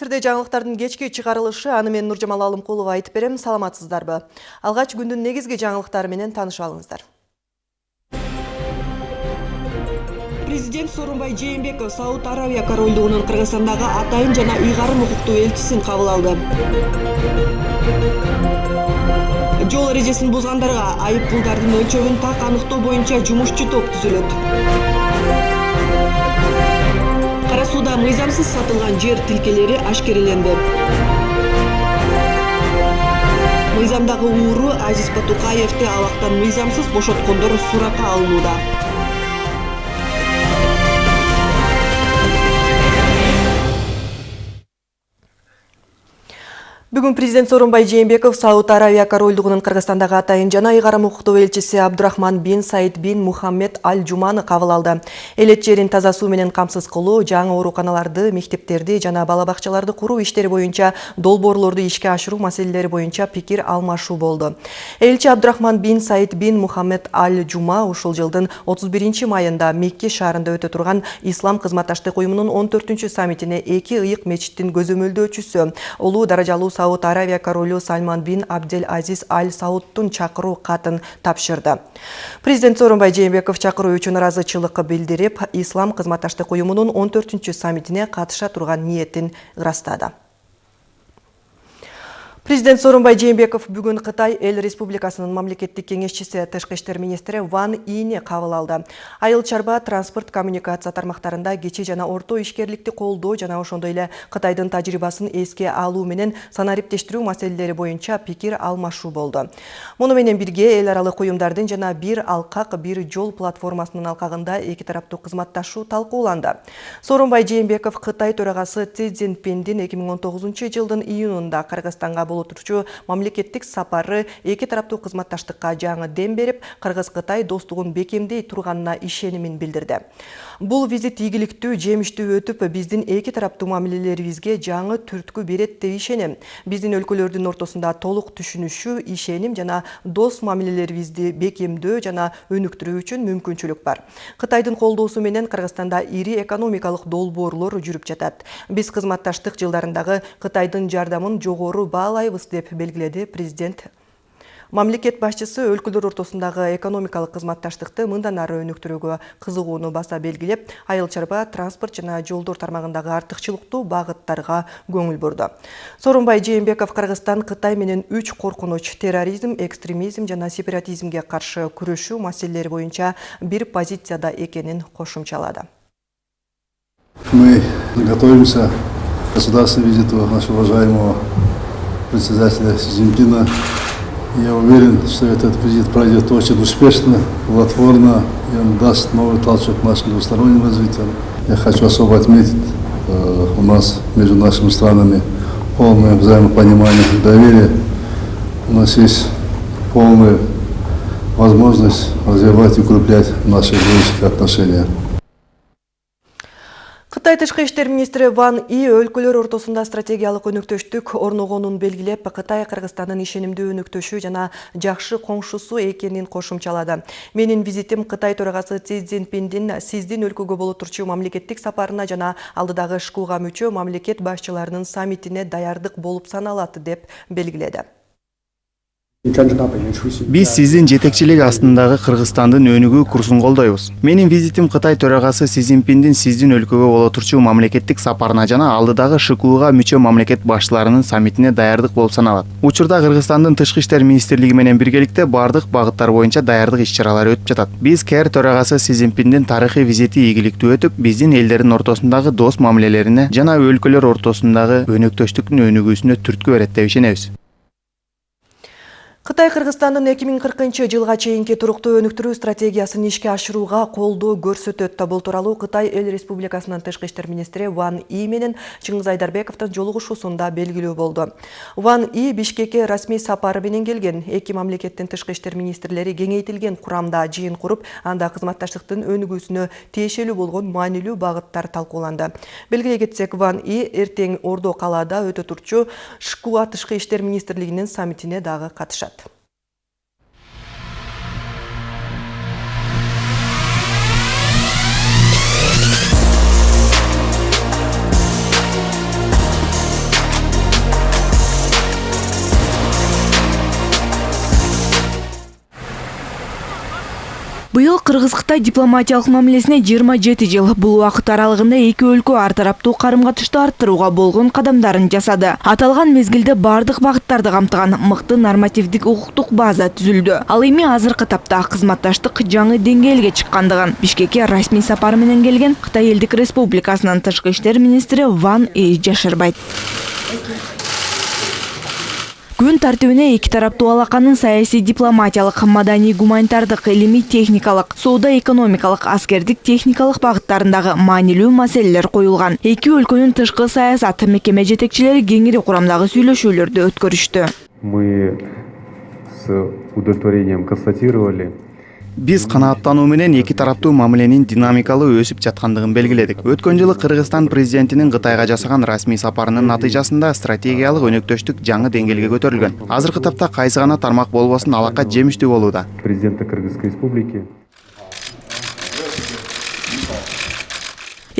Эфирде жаңылыктардын кечки чыгарылышы аны мен Нуржамал Алымкулова айтып берем. Саламатсыздарбы? Алгач күндүн негизги жаңылыктары менен таанышып алыңыздар. Президент Сооронбай Жээнбеков Сауд Аравия корольдугунун Кыргызстандагы атайын жана ыйгарым укуктуу элчисин кабыл алды. Жол эрежесин бузгандарга айып пулдардын өлчөмүн так аныктоо боюнча жумушчу топ түзүлөт. Мыйзамсыз сатылган жер тилкелери ашкереленди. Мыйзамдагы ууру азиз батукаевди абактан мыйзамсыз бошоткондор суракка алынууда Бүгін президент Сооронбай Жээнбеков Сауд Аравия корольдугунун Кыргызстандагы атайын жана ыйгарым укуктуу элчиси Абдурахман бин Саид бин Мухаммед Аль Жуманы кабыл алды. Элет жерин таза суу менен камсыз кылуу, жаңы ооруканаларды, мектептерди жана бала бакчаларды куруу иштери боюнча долбоорлорду ишке ашыруу маселелери боюнча пикир алмашуу болду. Элчи Абдурахман бин Саид бин Мухаммед Аль Жума ушул жылдын 31 майында Мекке шаарында өтө турган Ислам кызматташтык уюмунун 14 саммитине эки ыйык мечиттин көзөмөлдөөчүсү, улуу даражалуу Сауд Аравия королу Сальман бин Абдел Азиз Аль Саудтун чакыруу катын тапшырды. Президент Сооронбай Жээнбеков чакыруу үчүн ыраазычылык билдирип, Ислам кызматташтык уюмунун 14-саммитине катыша турган ниетин ырастады. Президент Сооронбай Жээнбеков бүгін Қытай Эл Республикасының мамлекеттик кеңесчиси тышкы иштер министри Ван Ине кабыл алды. Айыл чарба транспорт коммуникация тармактарында кечи жана орто ишкерликти колдоо жана ошондой эле Кытайдын тажрыйбасын эске алуу менен санариптештирүү маселелери боюнча пикир алмашуу болду. Муну менен бирге эл аралык уюмдардын жана бир алкак бир жол платформасынын алкагында эки тараптуу кызматташуу талкууланды. Сооронбай Жээнбеков Кытай төрагасы Си Цзиньпиндин 2019 жылдын июнунда Кыргызстанга болуп турчу мамлекеттик сапары эки тараптуу кызматташтыкка жаңы дем берип кыргыз кытай достугун бекемдей турганына ишенимин билдирди бул визит ийгиликтүү жемиштүү өтүп биздин эки тараптуу мамилелерибизге жаңы түрткү берет деп ишенем биздин өлкөлөрдүн ортосунда толук түшүнүшүү ишеним жана дос мамилелерибизди бекемдөө жана өнүктүрүү үчүн мүмкүнчүлүк бар. Кытайдын колдоосу менен кыргызстанда ири экономикалык долбоорлор жүрүп жатат биз кызматташтык жылдарындагы кытайдын жардамын жогору баалайбыз алайбыз деп белгиледи президент мамлекет башчысы өлкөлөр ортосундагы экономикалык кызматташтыкты мындан ары өнүктүрүүгө кызыгууну баса белгилеп айыл чарба транспорт жана жолдор тармагындагы артыкчылыктуу багыттарга көңүл бурду сооронбай жээнбеков кыргызстан кытай менен үч коркунуч терроризм экстремизм жана сепаратизмге каршы күрөшүү маселелери боюнча бир позицияда экенин кошумчалады мы готовимся к государственному визиту нашего уважаемого председателя Си Цзиньпина. Я уверен, что этот визит пройдет очень успешно, плодотворно, и он даст новый толчок нашему двустороннему развитию. Я хочу особо отметить, э, у нас между нашими странами полное взаимопонимание и доверие. У нас есть полная возможность развивать и укреплять наши дружеские отношения. Кытай тышкы иштер министри Ван И өлкөлөр ортосунда стратегиялык өнүктөштүк орногонун белгилеп, Кытай Кыргызстандын ишенимдүү өнүктөшү жана жакшы коңшусу экенин кошумчалады. Менин визитим Кытай төрагасы Си Цзиньпиндин сиздин өлкөгө боло турчу мамлекеттик сапарына жана алдыдагы ШКУга мүчө мамлекет башчыларынын саммитине даярдык болуп саналат деп белгиледи. Биз сиздин жетекчилик астындагы кыргызстандын өнүгүү курсун колдойбуз. Менин визитим кытай төрагасы си цзиньпиндин сиздин өлкөгө боло турчу мамлекеттик сапарына жана алдыдагы шкуга мүчө мамлекет башчыларынын саммитине даярдык болуп саналат. Учурда кыргызстандын тышкы иштер министрлиги менен биргеликте баардык багыттар боюнча даярдык иш чаралары өтүп жатат. Биз кэр төрагасы си цзиньпиндин тарыхый визити ийгиликтүү өтүп биздин элдердин ортосундагы дос мамилелерине жана өлкөлөр ортосундагы өнөктөштүктүн өнүгүүсүнө түрткү берет деп ишенебиз. Қытай Қырғызстандын 2040 жылға чейинки туруктуу өнүктүрүү стратегиясын ишке ашырууга колдоо көрсөтөт. Бул тууралуу Кытай Эл Республикасынын тышкы иштер Ван И менен Чыңгыз Айдарбековдун жолугушуусунда белгилүү болду. Ван И Бишкекке расмий сапары менен келген. Эки мамлекеттин тышкы иштер министрлери кеңейтилген курамда жыйын куруп, анда кызматташтыктын өнүгүүсүнө тиешелүү болгон маанилүү багыттар талкууланды. Белгилей кетсек, Ван И эртең Ордо калаада өтө турчу ШКУ тышкы иштер министрлигинин саммитине дагы катышат. Быйыл Кыргыз-Кытай дипломатиялык мамилесине 27 жыл. Бул убакыт аралыгында эки өлкө ар тараптуу карым-катышты арттырууга болгон кадамдарын жасады. Аталган мезгилде бардык багыттарды камтыган мыкты нормативдик укуктук база түзүлдү. Ал эми азыркы тапта кызматташтык жаңы деңгээлге чыккандыгын Бишкекке расмий сапары менен келген Кытай Элдик Республикасынын тышкы иштер министри Ван И жашырбайт. Күн тартибине эки тараптуу алаканын саясий дипломатиялык, маданий гуманитардык, илимий техникалык, соода экономикалык, аскердик техникалык багыттарындагы маанилүү маселелер коюлган. Эки өлкөнүн тышкы саясат мекеме жетекчилери кеңири курамдагы сүйлөшүүлөрдү өткөрүштү. Мы с удовлетворением констатировали, биз канааттануу менен эки тараптуу мамиленин динамикалуу өсүп жаткандыгын белгиледик. Өткөн жылы кыргызстан президентинин кытайга жасаган расмий сапарынын натыйжасында стратегиялык өнөктөштүк жаңы деңгээлге көтөрүлгөн. Азыркы тапта кайсы гана тармак болбосун алака жемиштүү болууда. Президента Кыргызской Республики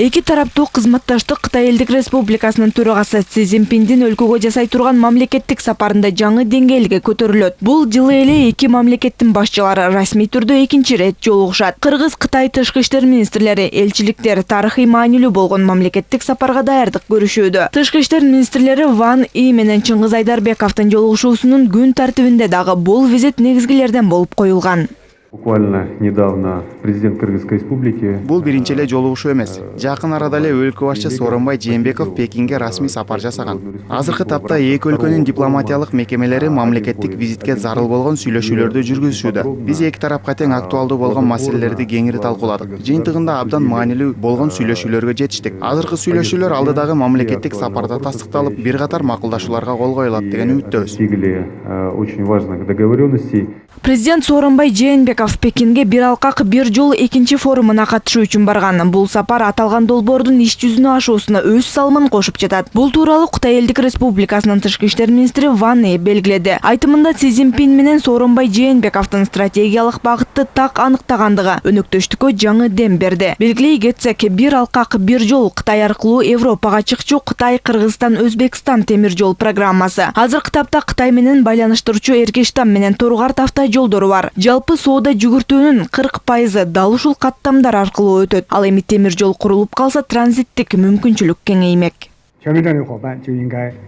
Эки тараптуу кызматташтык Кытай Элдик Республикасынын төрагасы Си Цзиньпиндин өлкөгө жасай турган мамлекеттик сапарында жаңы деңгээлге көтөрүлөт. Бул жылы эле эки мамлекеттин башчылары расмий түрдө экинчи ирет жолугушат. Кыргыз Кытай тышкы иштер министрлери, элчиликтер тарыхый маанилүү болгон мамлекеттик сапарга даярдык көрүшүүдө. Тышкы иштер министрлери Ван И менен Чыңгыз Айдарбековдун жолугушуусунун күн тартибинде дагы бул визит негизгилерден болуп коюлган. Буквально недавно президент Кыргызской Республики бул биринчи эле жолугушуу эмес. жакын арада эле өлкө башчы сооронбай жээнбеков пекинге расмий сапар жасаган. Азыркы тапта эки өлкөнүн дипломатиялык мекемелери мамлекеттик визитке зарыл болгон сүйлөшүүлөрдү жүргүзүшүүдө биз эки тарапка тең актуалдуу болгон маселелерди кеңири талкууладык. Жыйынтыгында абдан маанилүү болгон сүйлөшүүлөргө жетиштик. Азыркы сүйлөшүүлөр алдыдагы мамлекеттик сапарда тастыкталып бир катар макулдашууларга кол коюлат деген үмүттөбүз достигли э, очень важных договоренностей. Президент Сооронбай Жээнбеков Пекинге бир алкак бир жол экинчи форумуна катышуу үчүн барган. Бул сапар аталган долбоордун иш жүзүнө ашуусуна өз салымын кошуп жатат. Бул тууралуу Кытай Элдик Республикасынын тышкы иштер министри Ван Э белгиледи. Айтымында Си Цзиньпин менен Сооронбай Жээнбековдун стратегиялык багытты так аныктагандыгы өнөктөштүккө жаңы дем берди. Белгилей кетсек, бир алкак бир жол Кытай аркылуу Европага чыкчу Кытай Кыргызстан Өзбекстан темир жол программасы. Азыркы тапта Кытай менен байланыштыруучу Эргештам менен Торгар авто жолдору бар. Жалпы соода жүгүртүүнүн 40 пайызы дал ушул каттамдар аркылуу өтөт. Ал эми темир жол курулуп калса транзиттик мүмкүнчүлүк кеңеймек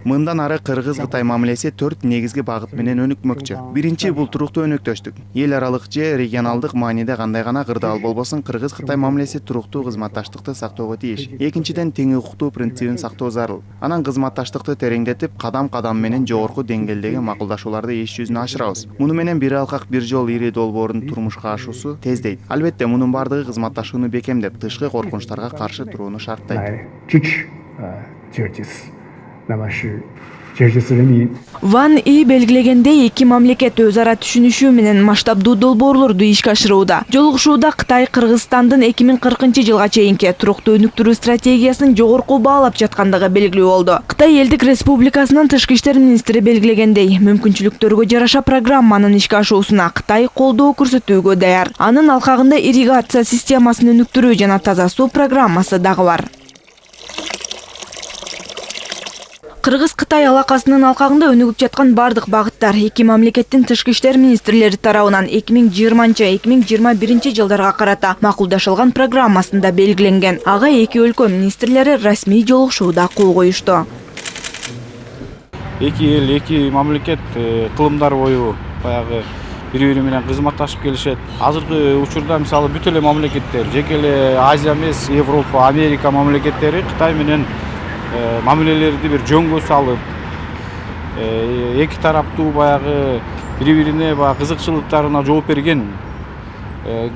мындан ары кыргыз кытай мамилеси төрт негизги багыт менен өнүкмөкчү биринчи бул туруктуу өнөктөштүк эл аралык же регионалдык мааниде кандай гана кырдаал болбосун кыргыз кытай мамилеси туруктуу кызматташтыкты сактоого тийиш экинчиден тең укуктуу принцибин сактоо зарыл анан кызматташтыкты тереңдетип кадам кадам менен жогорку деңгээлдеги макулдашууларды иш жүзүнө ашырабыз муну менен бир алкак бир жол ири долбоордун турмушка ашуусу тездейт албетте мунун баардыгы кызматташууну бекемдеп тышкы коркунучтарга каршы турууну шарттайт ван и белгилегендей эки мамлекет өз ара түшүнүшүү менен масштабдуу долбоорлорду ишке ашырууда. Жолугушууда кытай кыргызстандын эки миң кыркынчы жылга чейинки туруктуу өнүктүрүү стратегиясын жогорку баалап жаткандыгы белгилүү болду. Кытай элдик республикасынын тышкы иштер министри белгилегендей мүмкүнчүлүктөргө жараша программанын ишке ашуусуна кытай колдоо көрсөтүүгө даяр. Анын алкагында ирригация системасын өнүктүрүү жана таза суу программасы дагы бар. Кыргыз Кытай алакасынын алкагында өнүгүп жаткан бардык багыттар эки мамлекеттин тышкы иштер министрлери тарабынан 2020-2021 жылдарга карата макулдашылган программасында белгиленген. Ага эки өлкө министрлери расмий жолугушууда кол коюшту. эки эл эки мамлекет э, кылымдар бою баягы бири бири менен кызматташып келишет азыркы учурда мисалы бүт эле мамлекеттер жеке азия эмес европа америка мамлекеттери кытай менен э, мамилелерди бир жөнгө салып э, эки тараптуу баягы бири бирине баягы кызыкчылыктарына жооп берген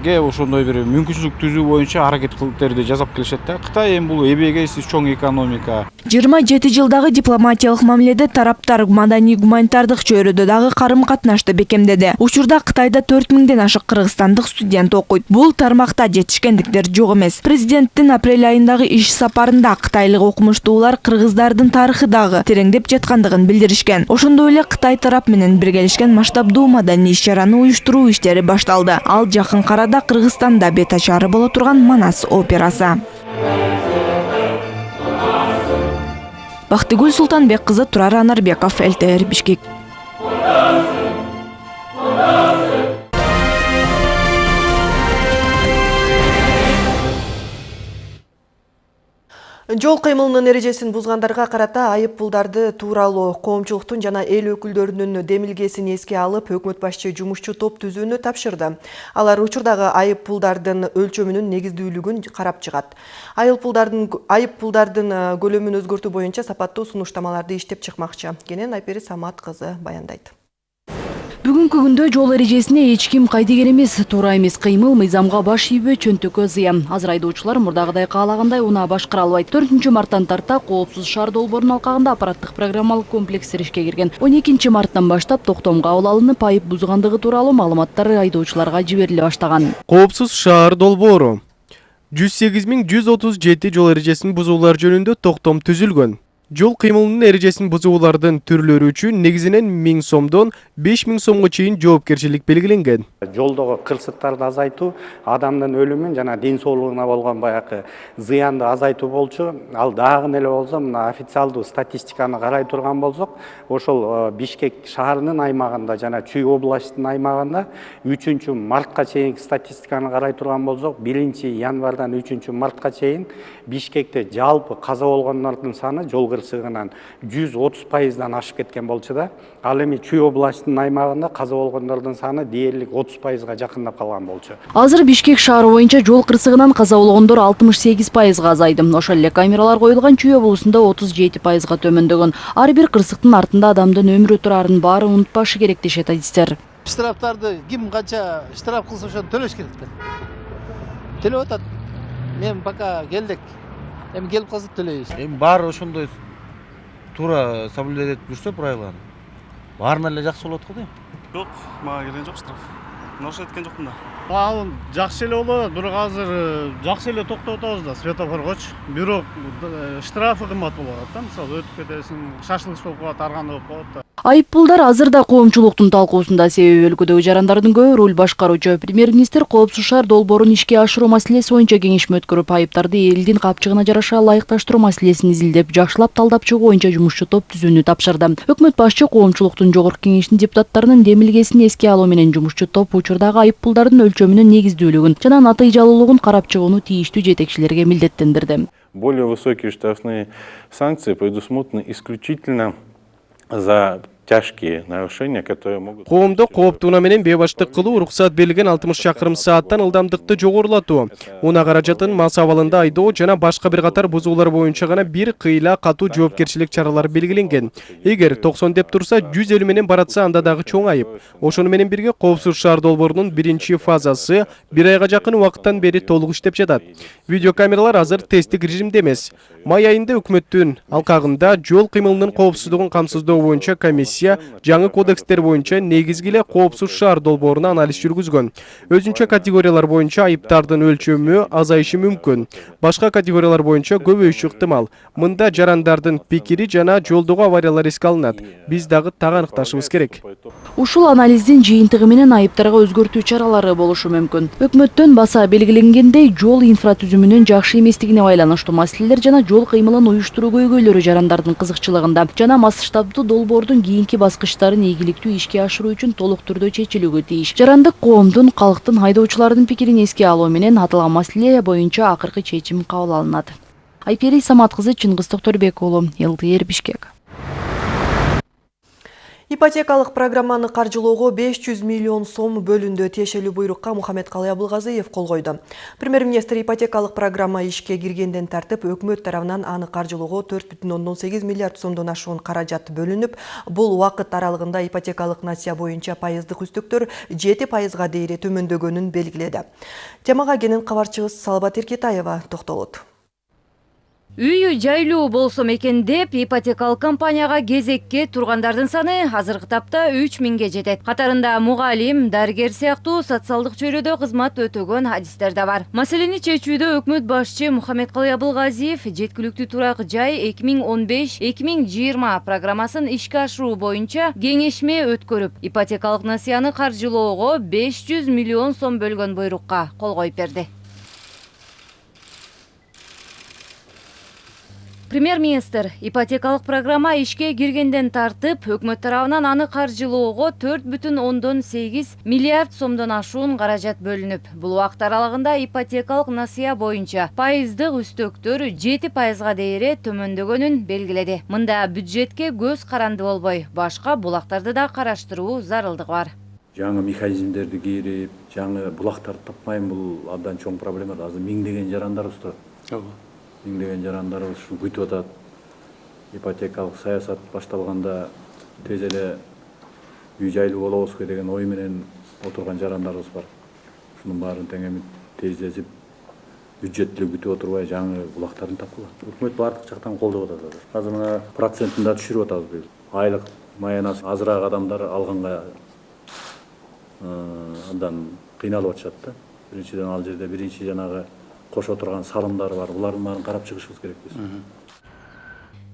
ге ошондой бир мүмкүнчүлүк түзүү боюнча аракеттерди жасап келишет да кытай эми бул эбегейсиз чоң экономика 27 жылдагы дипломатиялык мамиледе тараптар маданий гуманитардык чөйрөдө дагы карым катнашты бекемдеди. Учурда Кытайда 4000ден ашык кыргызстандык студент окуйт. Бул тармакта жетишкендиктер жок эмес. Президенттин апрель айындагы иш сапарында кытайлык окумуштуулар кыргыздардын тарыхы дагы тереңдеп жаткандыгын билдиришкен. Ошондой эле Кытай тарап менен биргелешкен масштабдуу маданий иш-чараны уюштуруу иштери башталды. Ал жакын карада Кыргызстанда бет ачары боло турган Манас операсы. Бактыгүл Султанбек кызы Турар Анарбеков, ЛТР Бишкек. Жол кыймылынын эрежесин бузгандарга карата айып пулдарды тууралуу коомчулуктун жана эл өкүлдөрүнүн демилгесин эске алып, өкмөт башчы жумушчу топ түзүүнү тапшырды. Алар учурдагы айып пулдардын өлчөмүнүн негиздүүлүгүн карап чыгат. Айып айып пулдардын көлөмүн өзгөртүү боюнча сапаттуу сунуштамаларды иштеп чыкмакчы. Кенен Айпери Самат кызы баяндайт. Бүгүнкү күндө жол эрежесине эч ким кайдыгер эмес. Туура эмес кыймыл мыйзамга баш ийбөө чөнтөккө зыян. Азыр айдоочулар мурдагыдай каалагандай унаа башкара албайт төртүнчү марттан тарта коопсуз шаар долбоорунун алкагында аппараттык программалык комплекстер ишке кирген. Он экинчи марттан баштап токтом кабыл алынып айып бузгандыгы тууралуу маалыматтар айдоочуларга жибериле баштаган. Коопсуз шаар долбоору. Жүз сегиз миң жүз отуз жети жол эрежесин бузуулар жөнүндө токтом түзүлгөн жол кыймылынын эрежесин бузуулардын түрлөрү үчүн негизинен миң сомдон беш миң сомго чейин жоопкерчилик белгиленген жолдогу кырсыктарды азайтуу адамдын өлүмүн жана ден соолугуна болгон баягы зыянды азайтуу болчу. Ал дагы эле болсо мына официалдуу статистиканы карай турган болсок ошол бишкек шаарынын аймагында жана чүй областтын аймагында үчүнчү мартка чейинки статистиканы карай турган болсок биринчи январдан үчүнчү мартка чейин бишкекте жалпы каза болгондордун саны жол кырсыгынан жүз отуз пайыздан ашып кеткен болчу да ал эми чүй областынын аймагында каза болгондордун саны дээрлик отуз пайызга жакындап калган болчу. Азыр бишкек шаары боюнча жол кырсыгынан каза болгондор алтымыш сегиз пайызга азайды ошол эле камералар коюлган чүй облусунда отуз жети пайызга төмөндөгөн. Ар бир кырсыктын артында адамдын өмүрү турарын баары унутпашы керек дешет адистер. Штрафтарды ким канча штраф кылса ошону төлөш керек да. Төлөп атат. Мен пока келдик эми келип калса төлөйбүз. Эми баары ошондой туура соблюдать этип жүрсө правиланы? Баарына эле жакшы болот го дейм. Жок мага келген жок штраф. Нарушать эткен жокмун да ал жакшы эле атат бирок азыр жакшы эле токтоп атабыз да светофоргочу бирок штрафы кымбат болуп атат да мисалы өтүп кетесиң шашылыш болуп калат ар кандай болуп калат да. Азыр да коомчулуктун талкуусунда себеби өлкөдөгү жарандардын көбү руль башкаруучу премьер министр коопсуз шаар долбоорун ишке ашыруу маселеси боюнча кеңешме өткөрүп айыптарды элдин капчыгына жараша ылайыкташтыруу маселесин изилдеп жакшылап талдап чыгуу боюнча жумушчу топ түзүүнү тапшырды. Өкмөт башчы коомчулуктун жогорку кеңешинин депутаттарынын демилгесин эске алуу менен жумушчу топ учурдагы айып пулдардын өлчөмүнүн негиздүүлүгүн жана натыйжалуулугун карап чыгууну тийиштүү жетекчилерге милдеттендирди. Более высокие штрафные санкции предусмотрены исключительно за тяжкие нарушения, которые могут... Коомдо кооптууна менен бейбаштык кылуу уруксат берилген 60 чакырым сааттан ылдамдыкты жогорулатуу, унаа каражатын мас абалында айдоо жана башка бир катар бузуулар боюнча гана бир кыйла катуу жоопкерчилик чаралары белгиленген. Эгер 90 деп турса 150 менен баратса анда дагы чоң айып. Ошону менен бирге коопсуз шаар долбоорунун биринчи фазасы бир айга жакын убакыттан бери толук иштеп жатат. Видеокамералар азыр тесттик режимде эмес. Май айында өкмөттүн алкагында жол кыймылынын коопсуздугун камсыздоо боюнча комиссия комиссия жаңы кодекстер боюнча негизги эле коопсуз шаар долбооруна анализ жүргүзгөн өзүнчө категориялар боюнча айыптардын өлчөмү азайышы мүмкүн. Башка категориялар боюнча көбөйүшү ыктымал. Мында жарандардын пикири жана жолдогу авариялар эске алынат. Биз дагы так аныкташыбыз керек. Ушул анализдин жыйынтыгы менен айыптарга өзгөртүү чаралары болушу мүмкүн. Өкмөттөн баса белгиленгендей жол инфратүзүмүнүн жакшы эместигине байланыштуу маселелер жана жол кыймылын уюштуруу көйгөйлөрү жарандардын кызыкчылыгында жана масштабдуу долбоордун кийинки кийинки баскычтарын ийгиликтүү ишке ашыруу үчүн толук түрдө чечилүүгө тийиш. Жарандык коомдун калктын айдоочулардын пикирин эске алуу менен аталган маселе боюнча акыркы чечим кабыл алынат. Айпери самат кызы чыңгыз токторбек уулу лтр бишкек. Ипотекалык программаны каржылоого 500 миллион сом бөлүндү. Тиешелүү буйрукка Мухаммед Калый Абылгазыев кол койду. Премьер-министр ипотекалык программа ишке киргенден тартып, өкмөт тарабынан аны каржылоого 4,8 миллиард сомдон ашуун каражат бөлүнүп, бул убакыт аралыгында ипотекалык насия боюнча пайыздык үстүктөр 7 пайызга дейре төмөндөгөнүн белгиледи. Темага кенен кабарчыбыз Салбат Эркетаева токтолот үйү жайлуу болсом экен деп ипотекалык компанияга кезекке тургандардын саны азыркы тапта үч миңге жетет. Катарында мугалим дарыгер сыяктуу социалдык чөйрөдө кызмат өтөгөн адистер да бар. Маселени чечүүдө өкмөт башчы мухаммедкалый абылгазиев жеткиликтүү турак жай эки миң он беш эки миң жыйырма программасын ишке ашыруу боюнча кеңешме өткөрүп ипотекалык насыяны каржылоого беш жүз миллион сом бөлгөн буйрукка кол коюп премьер министр ипотекалык программа ишке киргенден тартып өкмөт тарабынан аны каржылоого төрт бүтүн ондон сегиз миллиард сомдон ашуун каражат бөлүнүп бул убакыт аралыгында ипотекалык насыя боюнча пайыздык үстөктөр жети пайызга дейре төмөндөгөнүн белгиледи мында бюджетке көз каранды болбой башка булактарды да караштыруу зарылдыгы бар. Жаңы механизмдерди кирип жаңы булактарды таппайм бул абдан чоң проблема да. Азыр миңдеген жарандарыбыз турат ооба миңдеген жарандарыбыз ушул күтүп атат ипотекалык саясат башталганда тез эле үй жайлуу болобузбу деген ой менен отурган жарандарыбыз бар. Ушунун баарын тең эми тездетип бюджет деле күтүп отурбай жаңы булактарын тапкыла өкмөт баардык жактан колдоп атат азыр азыр мына процентин да түшүрүп атабыз быйыл айлык маянасы азыраак адамдар алганга андан кыйналып атышат да. Биринчиден ал жерде биринчи жанагы кошо турган салымдар бар. Булардын баарын карап чыгышыбыз керек биз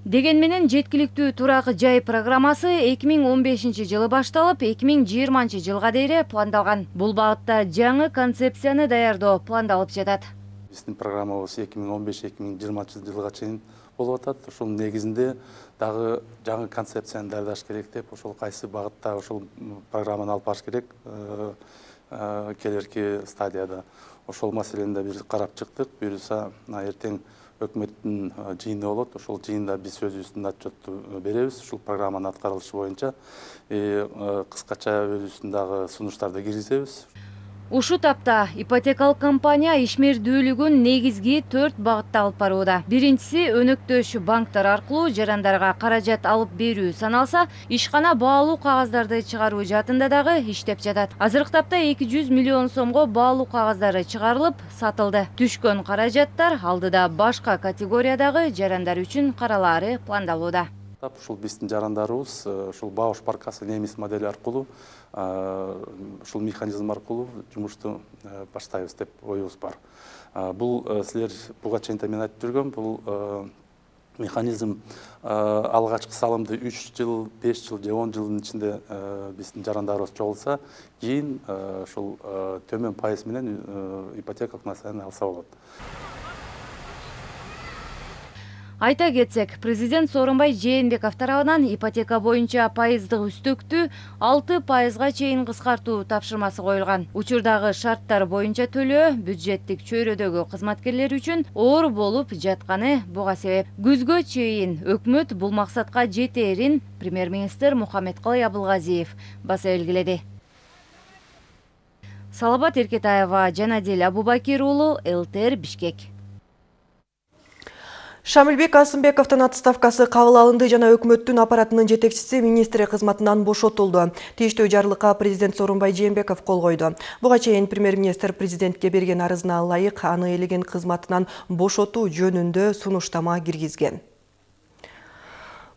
деген менен жеткиликтүү турак жай программасы эки миң он бешинчи жылы башталып эки миң жыйырманчы жылга дейре пландалган. Бул багытта жаңы концепцияны даярдоо пландалып жатат. Биздин программабыз эки миң он беш эки миң жыйырманчы жылга чейин болуп атат. Ошонун негизинде дагы жаңы концепцияны даярдаш керек деп ошол кайсы багытта ошол программаны алып барыш керек келерки стадияда ошол маселени да бир карап чыктык. Буюрса эртең өкмөттүн жыйыны болот. Ошол жыйында биз өзүбүздүн отчетту беребиз. Ушул программанын аткарылышы боюнча кыскача өзүбүздүн дагы сунуштарды киргизебиз ушул тапта ипотекалык компания ишмердүүлүгүн негизги төрт багытта алып барууда. Биринчиси өнөктөш банктар аркылуу жарандарга каражат алып берүү саналса ишкана баалуу кагаздарды чыгаруу жаатында дагы иштеп жатат. Азыркы тапта эки жүз миллион сомго баалуу кагаздары чыгарылып сатылды. Түшкөн каражаттар алдыда башка категориядагы жарандар үчүн каралаары пландалууда ушул биздин жарандарыбыз ушул бауш баркасы немис модели аркылуу ушул механизм аркылуу жумушту баштайбыз деп оюбуз бар. Бул силер буга чейин да мен айтып жүргөм бул механизм алгачкы салымды үч жыл беш жыл же он жылдын ичинде биздин жарандарыбыз чогулса кийин ушул төмөн пайыз менен ипотекалык несияны алса болот айта кетсек президент сооронбай жээнбеков тарабынан ипотека боюнча пайыздык үстөктү алты пайызга чейин кыскартуу тапшырмасы коюлган. Учурдагы шарттар боюнча төлөө бюджеттик чөйрөдөгү кызматкерлер үчүн оор болуп жатканы буга себеп. Күзгө чейин өкмөт бул максатка жетээрин премьер министр мухаммедкалый абылгазиев баса белгиледи. Салабат эркетаева жанадил абубакир уулу лтр бишкек Шамилбек Асымбековтың отставкасы кабыл алынды жана өкмөттүн аппаратынын жетекчиси министри кызматынан бошотулду. Тийиштүү жарлыкка президент Сооронбай Жээнбеков кол койду. Буга чейин премьер-министр президентке берген арызына ылайык аны элеген кызматынан бошотуу жөнүндө сунуштама киргизген.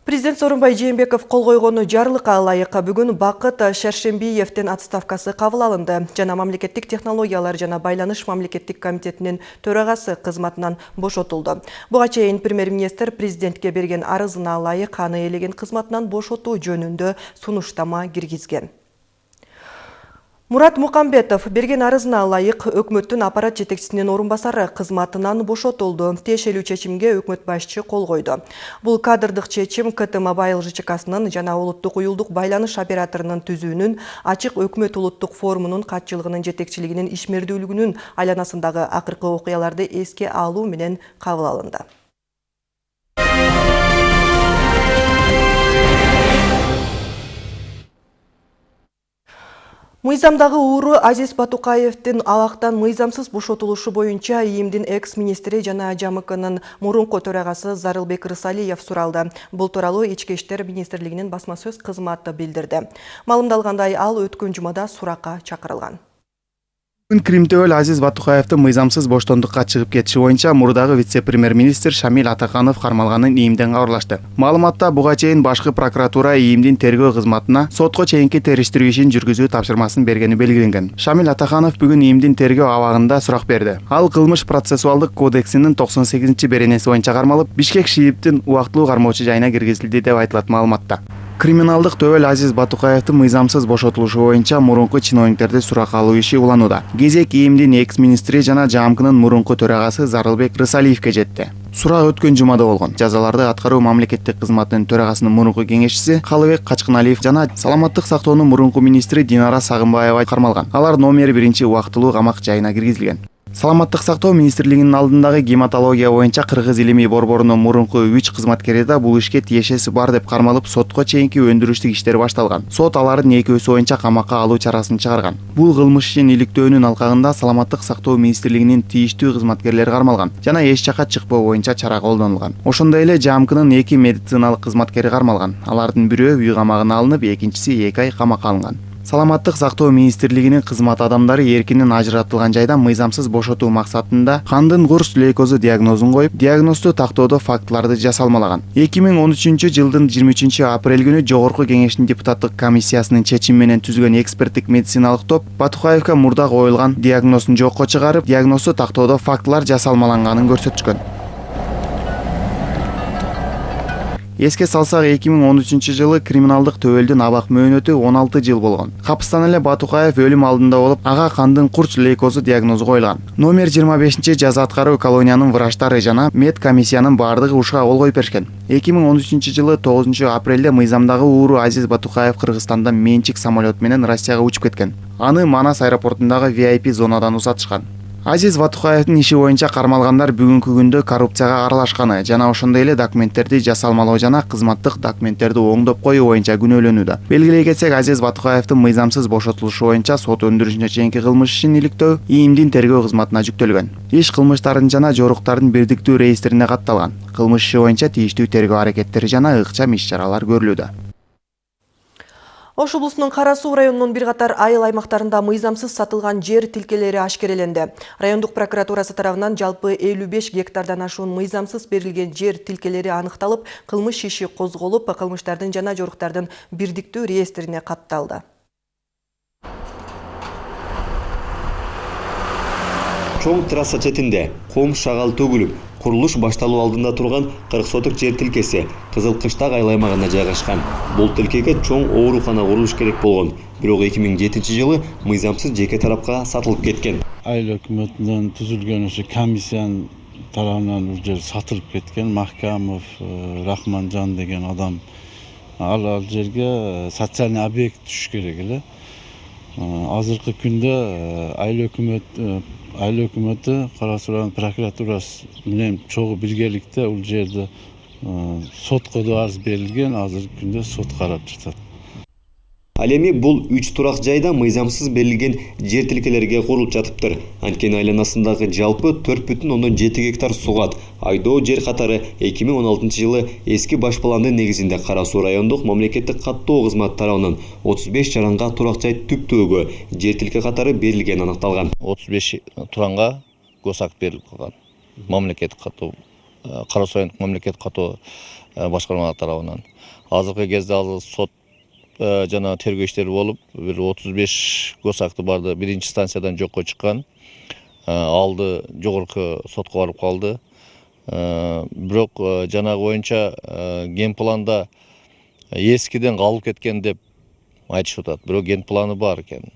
Президент Сооронбай Жээнбеков кол койгону жарлыкка ылайык бүгүн Бакыт Шершембиевдин отставкасы кабыл алынды. Жана мамлекеттик технологиялар жана байланыш мамлекеттик комитетинин төрагасы кызматынан бошотулду. Буга чейин премьер-министр президентке берген арызына ылайык аны элеген кызматынан бошотуу жөнүндө сунуштама киргизген. Мурат Мукамбетов берген арызына ылайык өкмөттүн аппарат жетекчисинин орун басары кызматынан бошотулду. Тиешелүү чечимге өкмөт башчы кол койду. Бул кадрдык чечим КТ Мобайл ЖЧКсынын жана улуттук уюлдук байланыш операторунун түзүүнүн ачык өкмөт улуттук форумунун катчылыгынын жетекчилигинин ишмердүүлүгүнүн айланасындагы акыркы окуяларды эске алуу менен кабыл алынды. Мыйзамдагы ууру Азиз Батукаевдин алактан мыйзамсыз бошотулушу боюнча ИИМдин экс-министри жана ЖАМКнын мурунку төрагасы Зарылбек Рысалиев суралды. Бул тууралуу Ички иштер министрлигинин басма сөз кызматы билдирди. Маалымдалгандай ал өткөн жумада суракка чакырылган. Бүгүн Кримтөөл Азиз Батукаевди мыйзамсыз боштондукка чыгып кетиши боюнча мурдагы вице-премьер-министр Шамил Атаканов кармалганын ИИМден кабарлашты. Маалыматта буга чейин башкы прокуратура ИИМдин тергөө кызматына сотко чейинки териштирүү ишин жүргүзүү тапшырмасын бергени белгиленген. Шамил Атаканов бүгүн ИИМдин тергөө абагында сурак берди. Ал кылмыш процессуалдык кодексинин 98 беренеси боюнча кармалып, Бишкек ШИИБтин убактылуу кармоочу жайына киргизилди деп айтылат маалыматта. Криминалдык төбөл азиз батукаевдин мыйзамсыз бошотулушу боюнча мурунку чиновниктерди суракка алуу иши уланууда. Кезек ИИМдин экс министри жана жамкнын мурунку төрагасы зарылбек рысалиевке жетти. Сурак өткөн жумада болгон. Жазаларды аткаруу мамлекеттик кызматынын төрагасынын мурунку кеңешчиси калыбек качкыналиев жана саламаттык сактоонун мурунку министри динара сагынбаева кармалган. Алар номер биринчи убактылуу камак жайына киргизилген саламаттык сактоо министрлигинин алдындагы гематология боюнча кыргыз илимий борборунун мурунку үч кызматкери да бул ишке тиешеси бар деп кармалып сотко чейинки өндүрүштүк иштер башталган. Сот алардын экөөсү боюнча камакка алуу чарасын чыгарган. Бул кылмыш ишин иликтөөнүн алкагында саламаттык сактоо министрлигинин тийиштүү кызматкерлери кармалган жана эч жакка чыкпоо боюнча чара колдонулган. Ошондой эле жамкнын эки медициналык кызматкери кармалган. Алардын бирөө үй камагына алынып экинчиси эки ай камакка алынган саламаттык сактоо министрлигинин кызмат адамдары эркинен ажыратылган жайдан мыйзамсыз бошотуу максатында кандын курч лейкозу диагнозун коюп диагнозду тактоодо фактыларды жасалмалаган. эки миң он үчүнчү жылдын жыйырма үчүнчү апрель күнү жогорку кеңештин депутаттык комиссиясынын чечими менен түзүлгөн эксперттик медициналык топ батукаевка мурда коюлган диагнозун жокко чыгарып диагнозду тактоодо фактылар жасалмаланганын көрсөтүшкөн. Эске салсак эки миң он үчүнчү жылы криминалдык төбөлдүн абак мөөнөтү он алты жыл болгон. Капыстан эле батукаев өлүм алдында болуп ага кандын курч лейкозу диагнозу коюлган. Номер жыйырма бешинчи жаза аткаруу колониянын врачтары жана мед комиссиянын баардыгы ушуга кол коюп беришкен. Эки миң он үчүнчү жылы тогузунчу апрелде мыйзамдагы ууру азиз батукаев кыргызстандан менчик самолет менен россияга учуп кеткен. Аны манас аэропортундагы vip зонадан узатышкан азиз батукаевдин иши боюнча кармалгандар бүгүнкү күндө коррупцияга аралашканы жана ошондой эле документтерди жасалмалоо жана кызматтык документтерди оңдоп коюу боюнча күнөөлөнүүдө. Белгилей кетсек азиз батукаевдин мыйзамсыз бошотулушу боюнча сот өндүрүшүнө чейинки кылмыш ишин иликтөө иимдин тергөө кызматына жүктөлгөн. Иш кылмыштардын жана жоруктардын бирдиктүү реестрине катталган. Кылмыш иши боюнча тийиштүү тергөө аракеттери жана ыкчам иш чаралар көрүлүүдө Ош Суу районунун бир катар айыл аймактарында мыйзамсыз сатылган жер тилкелери ашкереленди. Райондук прокуратурасы тарабынан жалпы 55 гектардан ашуун мыйзамсыз берилген жер тилкелери аныкталып, кылмыш иши козголуп, кылмыштардын жана жоруктардын бирдиктүү реестрине катталды. чоң трасса четинде ком шагал төгүлүп курулуш башталуу алдында турган кырк сотук жер тилкеси кызыл кыштак айыл аймагында жайгашкан бул тилкеге чоң оорукана курулуш керек болгон бирок эки миң жетинчи жылы мыйзамсыз жеке тарапка сатылып кеткен айыл өкмөтүнөн түзүлгөн ошо комиссиянын тарабынан бул жер сатылып кеткен махкамов рахманжан деген адам ал ал жерге социальный объект түшүш керек эле азыркы күндө айыл өкмөт айыл өкмөтү кара суу районунун прокуратурасы менен чогуу биргеликте бул жерди сотко да арыз берилген азыркы күндө сот карап жатат ал эми бул үч турак жайда мыйзамсыз берилген жер тилкелерге курулуп жатыптыр. Анткени айланасындагы жалпы төрт бүтүн ондон жети гектар сугат айдоо жер катары эки миң он алтынчы жылы эски баш пландын негизинде кара суу райондук мамлекеттик каттоо кызматы тарабынан отуз беш жаранга турак жай түптөөгө жер тилке катары берилгени аныкталган отуз беш туранга госакт берилип калган мамлекеттик каттоо кара суу райондук мамлекеттик каттоо башкармалары тарабынан азыркы кезде ал сот жана тергөө иштери болуп бир отуз беш госакты барды биринчи станциядан жокко чыккан алды жогорку сотко барып калды бирок жанагы боюнча генпланда эскиден калып кеткен деп айтышып атат бирок генпланы бар экен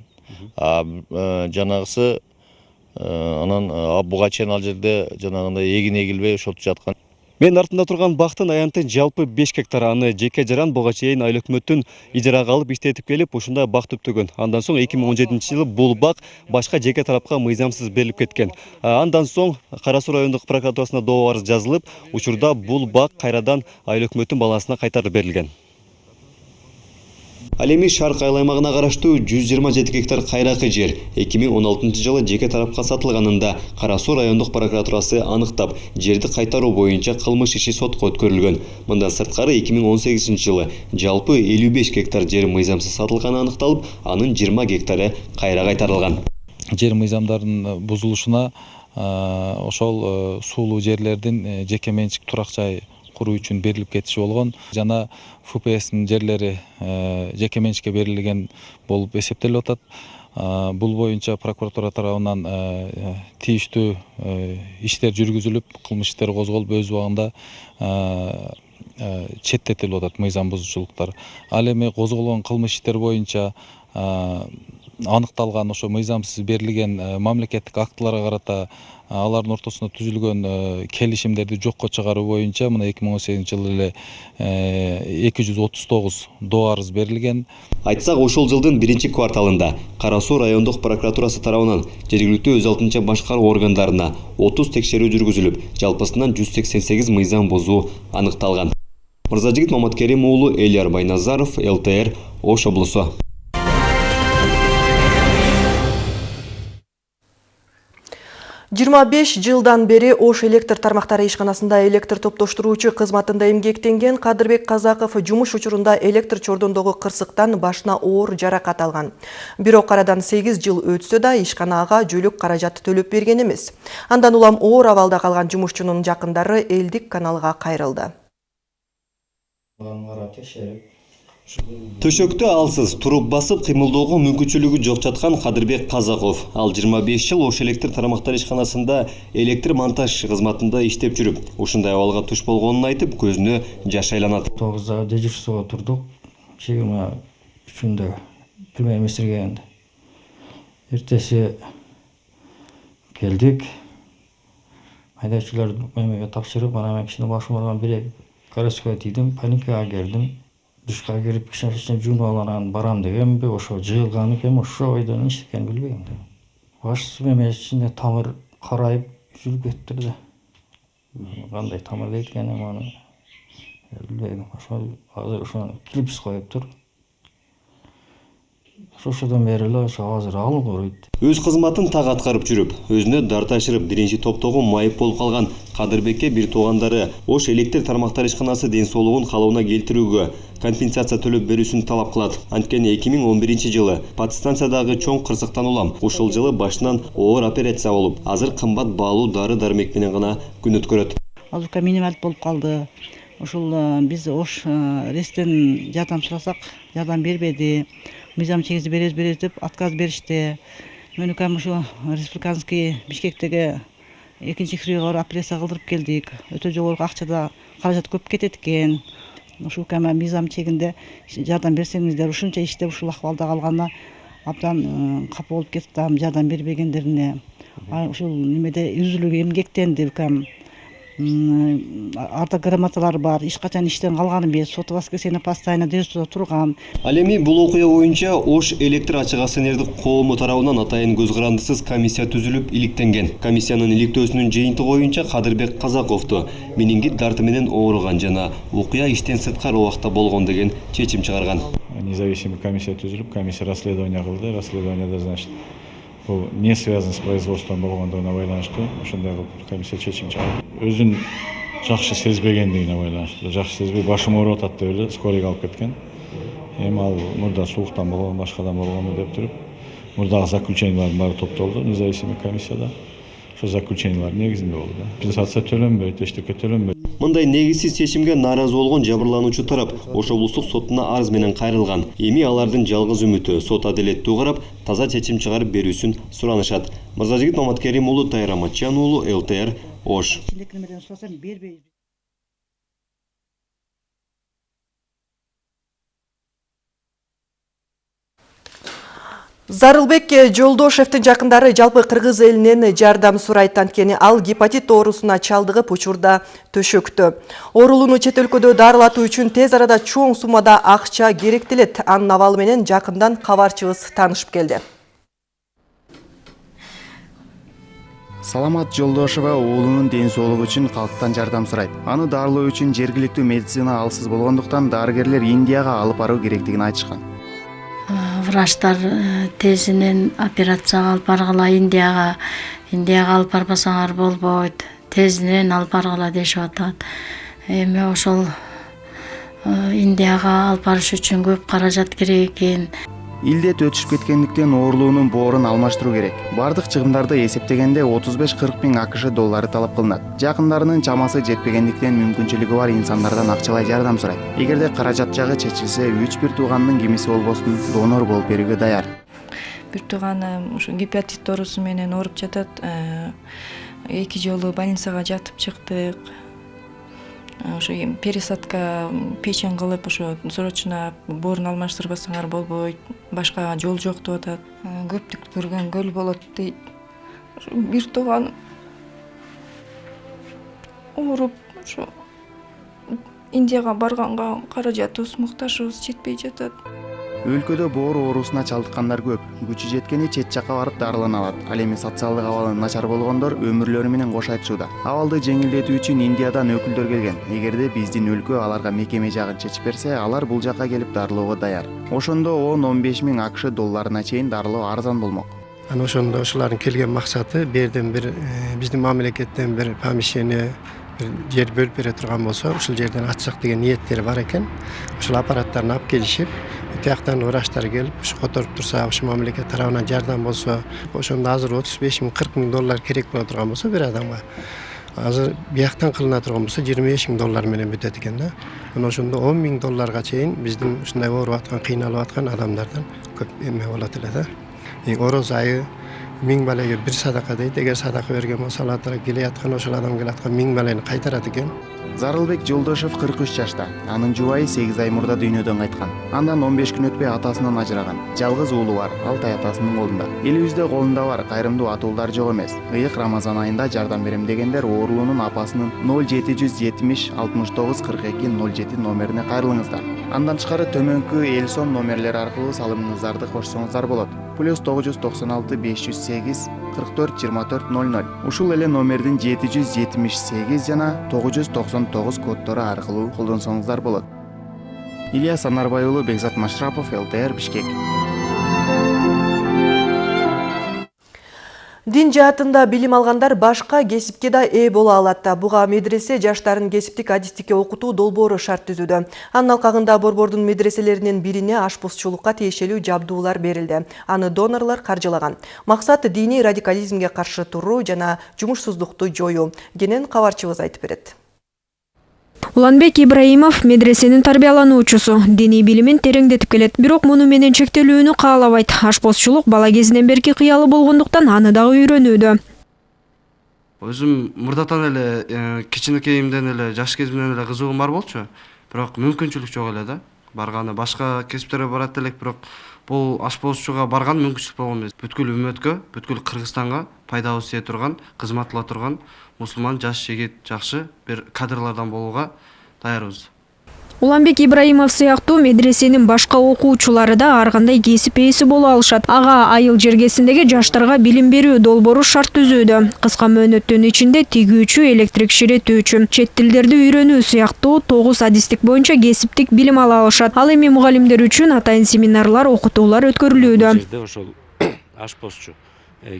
жанагысы анан буга чейин ал жерде жанагындай эгин эгилбей ошентип жаткан Мен артында турган бактын аянты жалпы 5 гектар аны жеке жаран буга чейин айыл өкмөттүн ижарага алып иштетип келип ушундай бак түптөгөн. Андан соң 2017 жылы бул бак башка жеке тарапка мыйзамсыз берилип кеткен. Андан соң Кара Суу райондук прокуратурасына доо арыз жазылып, учурда бул бак кайрадан айыл өкмөттүн балансына кайтарып берилген. Ал эми Шарк айыл аймагына караштуу 127 гектар кайракы жер 2016 жылы жеке тарапка сатылганында Кара Суу райондук прокуратурасы аныктап, жерди кайтаруу боюнча кылмыш иши сотко өткөрүлгөн. Мындан сырткары 2018 жылы жалпы 55 гектар жер мыйзамсыз сатылганы аныкталып, анын 20 гектары кайра кайтарылган. Жер мыйзамдарынын бузулушуна ошол суулуу жерлердин жеке менчик турак жай куруу үчүн берилип кетиши болгон жана фпстин жерлери жеке менчикке берилген болуп эсептелип атат. Бул боюнча прокуратура тарабынан тийиштүү иштер жүргүзүлүп кылмыш иштери козголуп өз убагында четтетилип атат мыйзам бузуучулуктар. Ал эми козголгон кылмыш иштер боюнча аныкталган ошо мыйзамсыз берилген э, мамлекеттик актыларга карата э, алардын ортосунда түзүлгөн э, келишимдерди жокко чыгаруу боюнча мына эки миң он сегизинчи жылы эле эки жүз отуз тогуз доо арыз берилген. Айтсак ошол жылдын биринчи кварталында кара суу райондук прокуратурасы тарабынан жергиликтүү өз алдынча башкаруу органдарына отуз текшерүү жүргүзүлүп жалпысынан жүз сексен сегиз мыйзам бузуу аныкталган. Мырзажигит маматкерим уулу элияр байназаров лтр ош облусу жыйырма беш жылдан бери ош электр тармактары ишканасында электр топтоштуруучу кызматында эмгектенген кадырбек казаков жумуш учурунда электр чордондогу кырсыктан башына оор жаракат алган бирок арадан сегиз жыл өтсө да ишканага жөлөк каражат төлөп берген эмес андан улам оор абалда калган жумушчунун жакындары элдик каналга кайрылды. Төшөктө алсыз туруп басып кыймылдоого мүмкүнчүлүгү жок жаткан кадырбек казаков ал жыйырма беш жыл ош электр тармактар ишканасында электр монтаж кызматында иштеп жүрүп ушундай абалга туш болгонун айтып көзүнө жаш айланат. Тогузда дежурствого турдук. Жыйырма үчүндө пирме эместер келгенде эртеси келдик. Айдоочулар эмеге тапшырып анан мен кичине башым ооруган бир городскойго тийдим паникага келдим. Душка кирип кичине кичине жуунуп алып анан барам дегенби ошо жыйылган экенби ошо бойдон эмне экенин билбейм да. Баш эме ичинде тамыр карайып үзүлүп кетиптир да. Кандай тамыр дейт экен эми аны билбейм. Ошо азыр ошону клипс коюптур ошодон бери эле ошо азыр алгыройт өз кызматын так аткарып жүрүп өзүнө дар ташырып биринчи топтогу майып болуп калган кадырбекке бир туугандары ош электр тармактар ишканасы ден соолугун калыбына келтирүүгө компенсация төлөп берүүсүн талап кылат. Анткени эки миң он биринчи жылы подстанциядагы чоң кырсыктан улам ушул жылы башынан оор операция болуп азыр кымбат баалуу дары дармек менен гана күн өткөрөт. Азыркы минималдь болуп калды. Ушул биз ош рестен жардам сурасак жардам бербеди мыйзам чегизди беребиз беребиз деп отказ беришти. Мөнүкөм ушу республиканский бишкектеги экинчи кирүүгө барып операция кылдырып келдик. Өтө жогору акчада каражат көп кетет экен. Ушул кама мыйзам чегинде жардам берсеңиздер ушунча иштеп ушул акыбалда калганына абдан капа болуп кетип атам жардам бербегендерине. Ушул немеде үзүлүп эмгектенди укам ардак грамоталар бар эч качан иштен калган эмес. Сот воскресенье постоянно дежурстводо турган. Ал эми бул окуя боюнча ош электр ачык акционердик коому тарабынан атайын көз карандысыз комиссия түзүлүп иликтенген. Комиссиянын иликтөөсүнүн жыйынтыгы боюнча кадырбек казаковду менингит дарты менен ооруган жана окуя иштен сырткары убакта болгон деген чечим чыгарган. Независимый комиссия түзүлүп комиссия расследование кылды. Расследованияда значит бул не связан с производством болгондугуна байланыштуу ошондой кылып комиссия чечим чыгарып өзүн жакшы сезбегендигине байланыштуу жакшы сезбей башым ооруп атат деп эле скорыйга алып кеткен эми ал мурда сууктан болгон башкадан болгону деп туруп мурдагы заключениялардын баары топтолду независимый комиссияда ошол заключениялар негизинде болду да. Компенсация төлөнбөйт эчтеке төлөнбөйт. Мындай негизсиз чечимге нааразы болгон жабырлануучу тарап ош облустук сотуна арыз менен кайрылган. Эми алардын жалгыз үмүтү. Сот адилеттүү карап таза чечим чыгарып берүүсүн суранышат. Мырзажигит маматкерим уулу тайыр аматжан уулу лтр ош. Зарылбек жолдошевдин жакындары жалпы кыргыз элинен жардам сурайт. Анткени ал гепатит оорусуна чалдыгып учурда төшөктө оорулууну чет өлкөдө дарылатуу үчүн тез арада чоң суммада акча керектелет. Анын абалы менен жакындан кабарчыбыз таанышып келди. Саламат жолдошева уулунун ден соолугу үчүн калктан жардам сурайт. Аны дарылоо үчүн жергиликтүү медицина алсыз болгондуктан дарыгерлер индияга алып баруу керектигин айтышкан врачтар тезинен операцияга алып баргыла индияга индияга алып барбасаңар болбойт тезинен алып баргыла дешип атат. Эми ошол индияга алып барыш үчүн көп каражат керек экен илдет өтүшүп кеткендиктен оорулуунун боорун алмаштыруу керек. Бардык чыгымдарды эсептегенде отуз беш кырк миң акш доллары талап кылынат. Жакындарынын чамасы жетпегендиктен мүмкүнчүлүгү бар инсандардан акчалай жардам сурайт. Эгерде каражат жагы чечилсе үч бир тууганынын кимиси болбосун донор болуп берүүгө даяр. Бир тууганым ушу гепатит оорусу менен ооруп жатат. Эки жолу больницага жатып чыктык ошо эми пересадка печень кылып ошо срочно боорун алмаштырбасаңар болбойт башка жол жок деп атат. Көптүк көргөн көл болот дейт ошо бир тууганым ооруп ошо индияга барганга каражатыбыз муктажыбыз жетпей жатат өлкөдө боор оорусуна чалдыккандар көп. Күчү жеткени чет жакка барып дарылана алат ал эми социалдык абалы начар болгондор өмүрлөрү менен кош айтышууда абалды жеңилдетүү үчүн индиядан өкүлдөр келген. Эгерде биздин өлкө аларга мекеме жагын чечип берсе алар бул жакка келип дарылоого даяр. Ошондо он он беш миң акш долларына чейин дарылоо арзан болмок. Анан ошондо ошолордун келген максаты бул жерден бир биздин мамлекеттен бир помещение бир жер бөлүп бере турган болсо ушул жерден ачсак деген ниеттери бар экен. Ошол аппараттарын алып келишип тияктан врачтар келип ушу которуп турса ушу мамлекет тарабынан жардам болсо ошондо азыр отуз беш миң кырк миң доллар керек боло турган болсо бир адамга азыр бияктан кылына турган болсо жыйырма беш миң доллар менен бүтөт экен да мына ошондо он миң долларга чейин биздин ушундай ооруп аткан кыйналып аткан адамдардан көп эме болот эле да ороз айы миң балеге бир садака дейт эгер садака берген болсо алла таала келеаткан ошол адам келаткан миң балени кайтарат экен? Зарылбек жолдошов кырк үч жашта. Анын жубайы сегиз ай мурда дүйнөдөн кайткан. Андан он беш күн өтпөй атасынан ажыраган. Жалгыз уулу бар алтай атасынын колунда. Элибизде колунда бар кайрымдуу атуулар жок эмес. Ыйык рамазан айында жардам берем дегендер оорулуунун апасынын ноль жети жүз жетимиш алтымыш тогуз кырк эки ноль жети номерине кайрылыңыздар. Андан тышкары төмөнкү эл сон номерлери аркылуу салымыңыздарды кошсоңуздар болот. Плюс тогуз жүз токсон алты беш жүз сегиз кырк төрт жыйырма төрт ноль ноль. Ушул эле номердин жети жүз жетимиш сегиз жана тогуз жүз токсон тогуз коддору аркылуу колдонсоңуздар болот. Ильяс анарбай уулу бекзат машрапов лтр бишкек Дин жаатында билим алгандар башка кесипке да ээ боло алат. Буга медресе жаштарын кесиптик адистикке окутуу долбоору шарт түзүүдө. Анын алкагында борбордун медреселеринин бирине ашпозчулукка тиешелүү жабдуулар берилди. Аны донорлор каржылаган. Максат диний радикализмге каршы туруу жана жумушсуздукту жоюу. Кенен кабарчыбыз айтып берет. Уланбек ибраимов медресенин тарбиялануучусу. Диний билимин тереңдетип келет. Бирок муну менен чектелүүнү каалабайт. Ашпозчулук бала кезинен берки кыялы болгондуктан аны дагы үйрөнүүдө. Өзүм мурдатан эле кичинекейимден эле жаш кезимден эле кызыгуум бар болчу. Бирок мүмкүнчүлүк жок эле да. Барганы башка кесиптерге барат элек бирок бул ашпозчуга барган мүмкүнчүлүк болгон эмес. Бүткүл үммөткө бүткүл кыргызстанга пайдабыз тие турган кызмат кыла турган мусулман жаш жигит жакшы бир кадрлардан болууга даярбыз. Уланбек ибраимов сыяктуу медресенин башка окуучулары да ар кандай кесип ээси боло алышат. Ага айыл жергесиндеги жаштарга билим берүү долбоору шарт түзүүдө. Кыска мөөнөттүн ичинде тигүүчү электрик ширетүүчү. Чет тилдерди үйрөнүү сыяктуу тогуз адистик боюнча кесиптик билим ала алышат. Ал эми мугалимдер үчүн атайын семинарлар окутуулар өткөрүлүүдө. Жерде ошол ашпозчу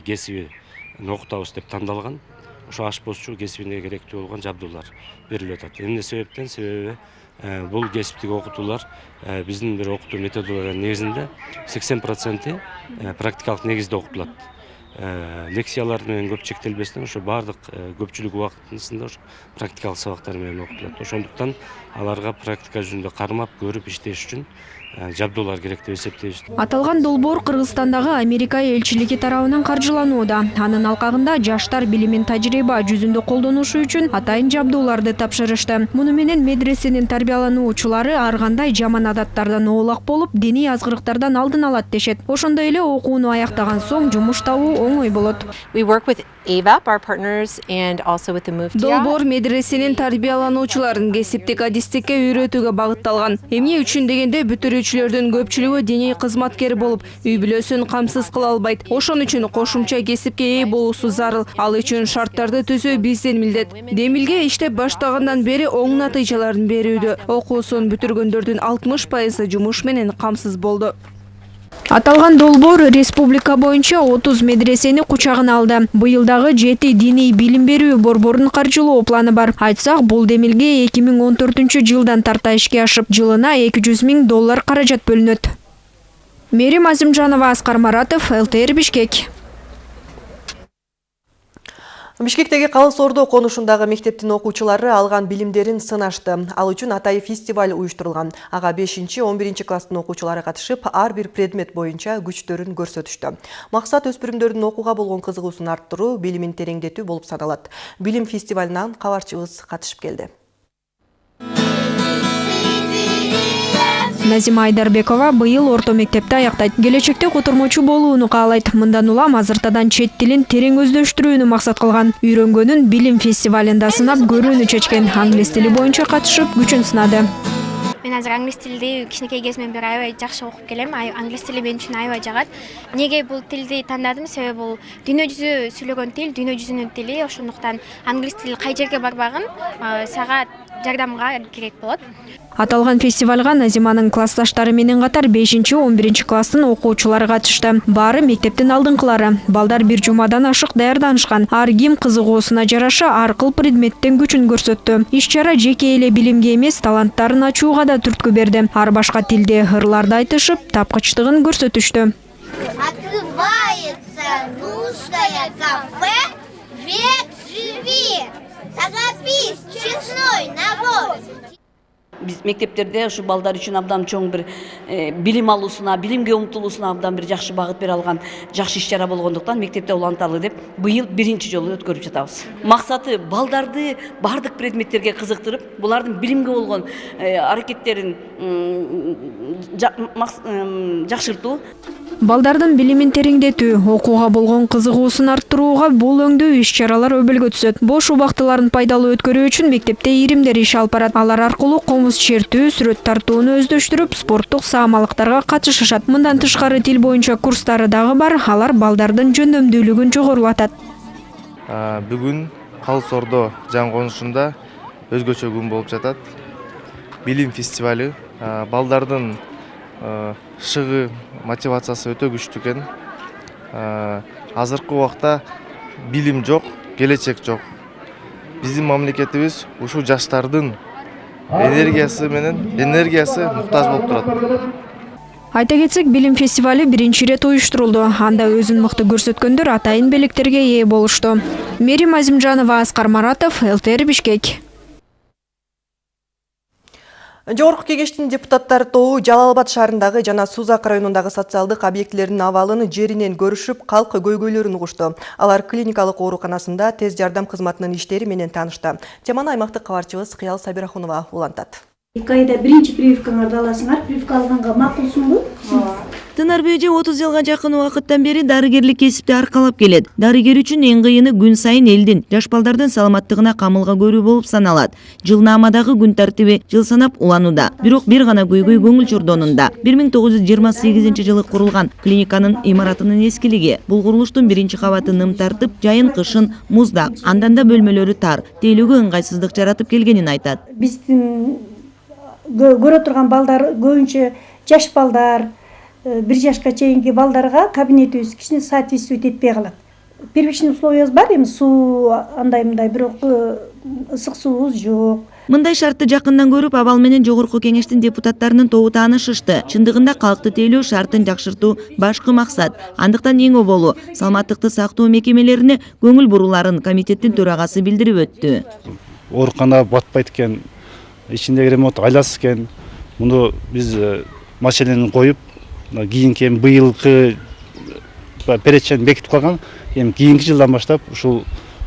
кесибин окутабыз деп тандалган ошо ашпозчу кесибине керектүү болгон жабдуулар берилип атат. Эмне себептен? Себеби бул кесиптик окутуулар биздин бир окутуу методологиянын негизинде сексен проценти практикалык негизде окутулат. Лекциялар менен көп чектелбестен ошо баардык көпчүлүк убактысында ошо практикалык сабактар менен окутулат. Ошондуктан аларга практика жүзүндө кармап көрүп иштеш үчүн жабдуулар керек деп эсептейбиз. Аталган долбоор кыргызстандагы америка элчилиги тарабынан каржыланууда. Анын алкагында жаштар билимин тажрыйба жүзүндө колдонушу үчүн атайын жабдууларды тапшырышты. Муну менен медресенин тарбиялануучулары ар кандай жаман адаттардан оолак болуп диний азгырыктардан алдын алат дешет. Ошондой эле окууну аяктаган соң жумуш табуу оңой болот долбоор медресенин тарбиялануучуларын кесиптик адистикке үйрөтүүгө багытталган. Эмне үчүн дегенде бүтүрүүчүлөрдүн көпчүлүгү диний кызматкер болуп үй бүлөсүн камсыз кыла албайт. Ошон үчүн кошумча кесипке ээ болуусу зарыл. Ал үчүн шарттарды түзүү биздин милдет. Демилге иштеп баштагандан бери оң натыйжаларын берүүдө. Окуусун бүтүргөндөрдүн алтымыш пайызы жумуш менен камсыз болду. Аталган долбоор республика боюнча отуз медресени кучагына алды. Быйыл дагы жети диний билим берүү борборун каржылоо планы бар. Айтсак бул демилге эки миң он төртүнчү жылдан тарта ишке ашып жылына эки жүз миң доллар каражат бөлүнөт. Мерим азимжанова аскар маратов лтр бишкек Бишкектеги Калыс Ордо конушундагы мектептин окуучулары алган билимдерин сынашты. Ал үчүн Атай фестиваль уюштурулган. Ага 5-11 класстын окуучулары катышып, ар бир предмет боюнча күчтөрүн көрсөтүштү. Максат өспүрүмдөрдүн окууга болгон кызыгуусун арттыруу, билимин тереңдетүү болуп саналат. Билим фестивалынан кабарчыбыз катышып келди. Назима айдарбекова быйыл орто мектепти аяктайт. Келечекте котормочу болууну каалайт. Мындан улам азыртадан чет тилин терең өздөштүрүүнү максат кылган. Үйрөнгөнүн билим фестивалында сынап көрүүнү чечкен. Англис тили боюнча катышып күчүн сынады. Мен азыр англис тилди кичинекей кезимден бери аябай жакшы окуп келем. Англис тили мен үчүн аябай жагат. Эмнеге бул тилди тандадым? Себеби бул дүйнө жүзү сүйлөгөн тил дүйнө жүзүнүн тили. Ошондуктан англис тили кай жерге барбагын сага жардамга керек болот аталган фестивалга назиманын классташтары менен катар бешинчи он биринчи класстын окуучулары катышты. Баары мектептин алдыңкылары. Балдар бир жумадан ашык даярданышкан. Ар ким кызыгуусуна жараша ар кыл предметтен күчүн көрсөттү. Иш чара жеке эле билимге эмес таланттарын ачууга да түрткү берди. Ар башка тилде ырларды айтышып тапкычтыгын көрсөтүштү. Открывается русское кафе «Век живи». Торопись, честной набор. Биз мектептерде ушу балдар үчүн абдан чоң бир билим алуусуна билимге умтулуусуна абдан бир жакшы багыт бере алган жакшы иш чара болгондуктан мектепте уланталы деп быйыл биринчи жолу өткөрүп жатабыз максаты балдарды баардык предметтерге кызыктырып булардын билимге болгон аракеттерин жакшыртуу балдардын билимин тереңдетүү окууга болгон кызыгуусун арттырууга бул өңдүү иш чаралар өбөлгө түшөт бош убактыларын пайдалуу өткөрүү үчүн мектепте иримдер иш алып барат алар аркылуу чертүү сүрөт тартууну өздөштүрүп спорттук саамалыктарга катышышат. Мындан тышкары тил боюнча курстары дагы бар. Алар балдардын жөндөмдүүлүгүн жогорулатат. Бүгүн калыс ордо жан конушунда өзгөчө күн болуп жатат. Билим фестивалю. А, балдардын шыгы мотивациясы өтө күчтүү экен. Азыркы убакта билим жок келечек жок. Биздин мамлекетибиз ушул жаштардын энергиясы менен энергиясы муктаж болуп турат. Айта кетсек билим фестивалю биринчи ирет уюштурулду. Анда өзүн мыкты көрсөткөндөр атайын белектерге ээ болушту. Мерим азимжанова аскар маратов лтр бишкек Жогорку кеңештин депутаттары тобу Жалал Абад шаарындагы жана Сузак районундагы социалдык объектилердин абалын жеринен көрүшүп, калк көйгөйлөрүн угушту. Алар клиникалык ооруканасында тез жардам кызматынын иштери менен таанышты. Теманы аймактык кабарчыбыз Кыял Сабирахунова улантат. эки айда биринчи прививкаңарды аласыңар прививка алганга макулсуңбу Тынарбек эже 30 жылга жакын убакыттан бери дарыгерлик кесипти аркалап келет. Дарыгер үчүн эң кыйыны күн сайын элдин, жаш балдардын саламаттыгына камылга көрүү болуп саналат. Жылнаамадагы күн тартиби жыл санап уланууда. Бирок бир гана көйгөй көңүл чордонунда. 1928 жылы курулган клиниканын имаратынын эскилиги. Бул курулуштун биринчи кабаты ным тартып, жайын кышын муздак, андан да бөлмөлөрү тар, тейлөөгө ыңгайсыздык жаратып келгенин айтат. биздин кө- көрө турган балдар көбүнчө жаш балдар бир жашка чейинки балдарга кабинетибиз кичине соответствовать этпей калат первичный условиябыз бар эми суу андай мындай бирок э, ысык суубуз жок Мындай шартты жакындан көрүп, абал менен жогорку кеңештин депутаттарынын тобу таанышышты. Чындыгында калкты тейлөө шартын жакшыртуу башкы максат. Андыктан эң оболу саламаттыкты сактоо мекемелерине көңүл буруларын комитеттин төрагасы билдирип өттү. оорукана батпайт экен ичиндеги ремонт айласыз экен муну биз э, маселени коюп кийинки эми быйылкы перечень бекитип койгон эми кийинки жылдан баштап ушул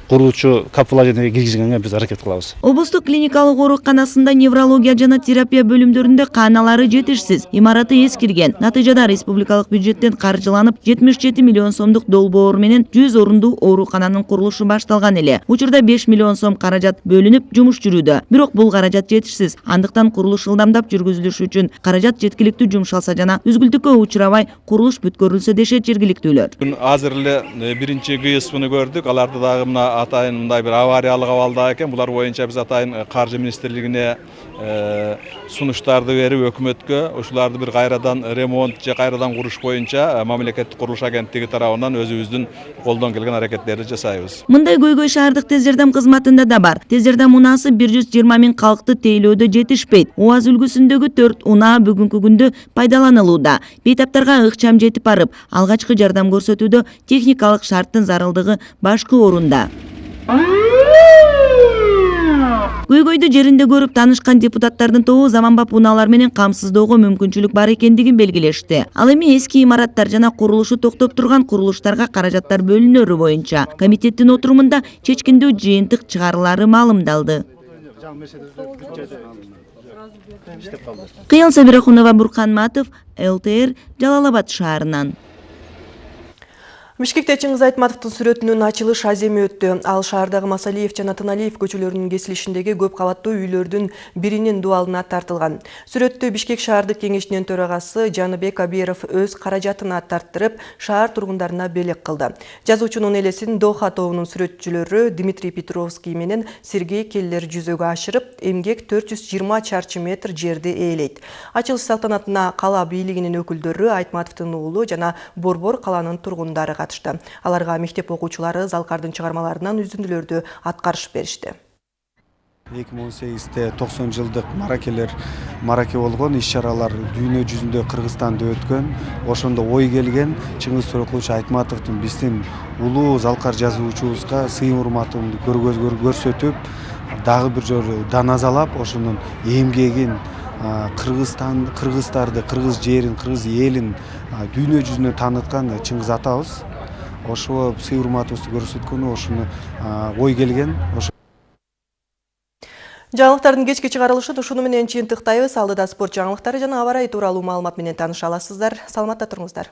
курулуучу каположениеге киргизгенге биз аракет кылабыз Облустук клиникалык ооруканасында неврология жана терапия бөлүмдөрүндө кааналары жетишсиз, имараты эскирген. Натыйжада республикалык бюджеттен каржыланып 77 миллион сомдук долбоор менен 100 орундуу оорукананын курулушу башталган эле. Учурда 5 миллион сом каражат бөлүнүп, жумуш жүрүүдө. Бирок бул каражат жетишсиз. Андыктан курулуш ылдамдап жүргүзүлүшү үчүн каражат жеткиликтүү жумшалса жана үзгүлтүккө учурабай курулуш бүткөрүлсө дешет жергиликтүүлөр. Бүгін азыр эле биринчи ГСПны көрдүк. Аларды дагы мына атайын мындай бир авариялык абалда экен. Булар боюнча биз атайын э, каржы министрлигине э, сунуштарды берип өкмөткө ушуларды бир кайрадан ремонт же кайрадан куруш боюнча э, мамлекеттик курулуш агенттиги тарабынан өзүбүздүн колдон келген аракеттерди жасайбыз. Мындай көйгөй шаардык тез жардам кызматында да бар. Тез жардам унаасы 120 миң калкты тейлөөдө жетишпейт. УАЗ үлгүсүндөгү 4 унаа бүгүнкү күндө пайдаланылууда. Бейтаптарга ыкчам жетип барып, алгачкы жардам көрсөтүүдө техникалык шарттын зарылдыгы башкы орунда. Көйгөйдү жеринде көрүп таанышкан депутаттардын тобу заманбап унаалар менен камсыздоого мүмкүнчүлүк бар экендигин белгилешти. Ал эми эски имараттар жана курулушу токтоп турган курулуштарга каражаттар бөлүнөрү боюнча комитеттин отурумунда чечкиндүү жыйынтык чыгарылары маалымдалды. кыял сабирахунова буркан матов лтр жалал абад шаарынан Бишкекте Чыңгыз Айтматовдун сүрөтүнүн ачылыш аземи өттү. Ал шаардагы Масалиев жана Тыналиев көчөлөрүнүн кесилишиндеги көп кабаттуу үйлөрдүн биринин дуалына тартылган. Сүрөттү Бишкек шаардык кеңешинин төрагасы Жаныбек Абиров өз каражатына тарттырып, шаар тургундарына белек кылды. Жазуучунун элесин Доха тобунун сүрөтчүлөрү Дмитрий Петровский менен Сергей Келлер жүзөгө ашырып, эмгек 420 чарчы метр жерди ээлейт. Ачылыш салтанатына кала бийлигинин өкүлдөрү Айтматовдун уулу жана Борбор каланын тургундары катышты. Аларга мектеп окуучулары Залкардын чыгармаларынан үзүндүлөрдү аткарышып беришти. 2018-те 90 жылдык маракелер мараке болгон иш чаралар дүйнө жүзүндө кыргызстанда өткөн ошондо ой келген чыңгыз торекулович айтматовдун биздин улуу залкар жазуучубузга сыйым урматымды көрсөтүп дагы бир жолу даназалап ошонун эмгегин кыргызстан кыргыздарды кыргыз жерин кыргыз элин дүйнө жүзүнө тааныткан чыңгыз атабыз ошого сый урматыбызды көрсөткөнү ошону ой келген Жаңылыктардын кечки чыгарылышын ушуну менен чыйынтыктайбыз. Алдыда спорт жаңылыктары жана аба ырайы тууралуу маалымат менен тааныша аласыздар. Саламатта туруңуздар.